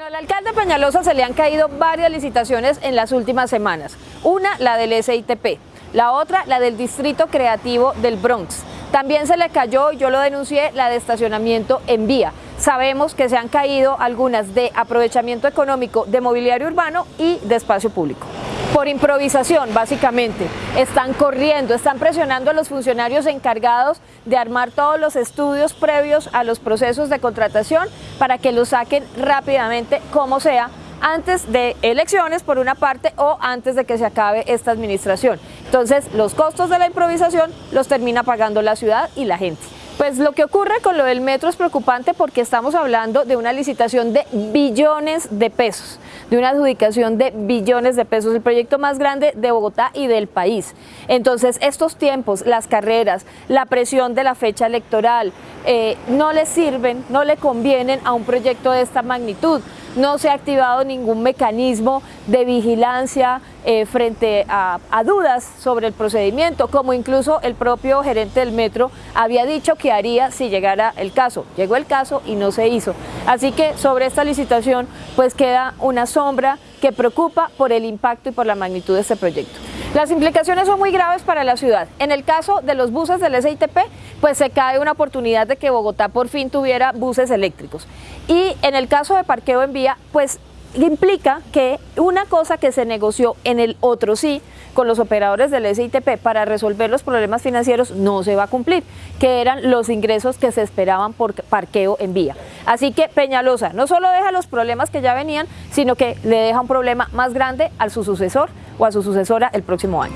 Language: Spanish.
Al alcalde Peñalosa se le han caído varias licitaciones en las últimas semanas. Una, la del SITP, la otra, la del Distrito Creativo del Bronx. También se le cayó, yo lo denuncié, la de estacionamiento en vía. Sabemos que se han caído algunas de aprovechamiento económico de mobiliario urbano y de espacio público por improvisación, básicamente. Están corriendo, están presionando a los funcionarios encargados de armar todos los estudios previos a los procesos de contratación para que los saquen rápidamente, como sea, antes de elecciones por una parte o antes de que se acabe esta administración. Entonces, los costos de la improvisación los termina pagando la ciudad y la gente. Pues lo que ocurre con lo del metro es preocupante porque estamos hablando de una licitación de billones de pesos, de una adjudicación de billones de pesos, el proyecto más grande de Bogotá y del país. Entonces estos tiempos, las carreras, la presión de la fecha electoral, eh, no le sirven, no le convienen a un proyecto de esta magnitud no se ha activado ningún mecanismo de vigilancia eh, frente a, dudas sobre el procedimiento, como incluso el propio gerente del metro había dicho que haría si llegara el caso. Llegó el caso y no se hizo. Así que sobre esta licitación pues queda una sombra que preocupa por el impacto y por la magnitud de este proyecto. Las implicaciones son muy graves para la ciudad. En el caso de los buses del SITP, pues se cae una oportunidad de que Bogotá por fin tuviera buses eléctricos. Y en el caso de parqueo en vía, pues implica que una cosa que se negoció en el otro sí, con los operadores del SITP para resolver los problemas financieros no se va a cumplir, que eran los ingresos que se esperaban por parqueo en vía. Así que Peñalosa no solo deja los problemas que ya venían, sino que le deja un problema más grande a su sucesor o a su sucesora el próximo año.